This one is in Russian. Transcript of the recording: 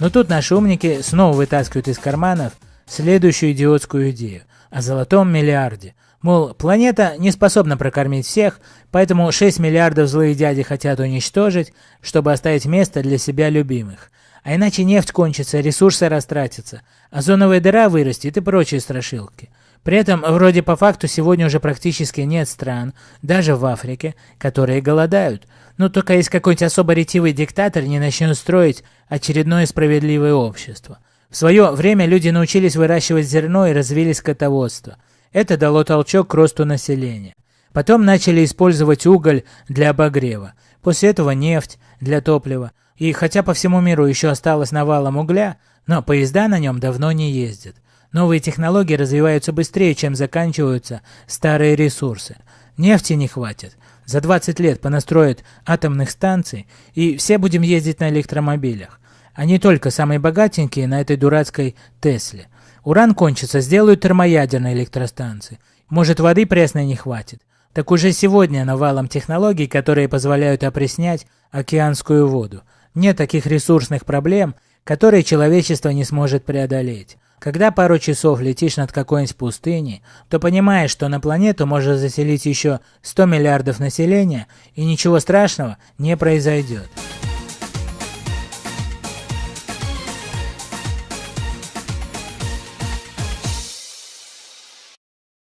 Но тут наши умники снова вытаскивают из карманов следующую идиотскую идею о золотом миллиарде. Мол, планета не способна прокормить всех, поэтому 6 миллиардов злые дяди хотят уничтожить, чтобы оставить место для себя любимых. А иначе нефть кончится, ресурсы растратятся, озоновая дыра вырастет и прочие страшилки. При этом, вроде по факту, сегодня уже практически нет стран, даже в Африке, которые голодают. Ну только если какой-нибудь особо ретивый диктатор не начнет строить очередное справедливое общество. В свое время люди научились выращивать зерно и развили скотоводство. Это дало толчок к росту населения. Потом начали использовать уголь для обогрева. После этого нефть для топлива. И хотя по всему миру еще осталось навалом угля, но поезда на нем давно не ездят. Новые технологии развиваются быстрее, чем заканчиваются старые ресурсы. Нефти не хватит. За 20 лет понастроят атомных станций, и все будем ездить на электромобилях. А не только самые богатенькие на этой дурацкой Тесле. Уран кончится, сделают термоядерные электростанции. Может, воды пресной не хватит. Так уже сегодня навалом технологий, которые позволяют опреснять океанскую воду. Нет таких ресурсных проблем, которые человечество не сможет преодолеть. Когда пару часов летишь над какой-нибудь пустыней, то понимаешь, что на планету можно заселить еще 100 миллиардов населения, и ничего страшного не произойдет.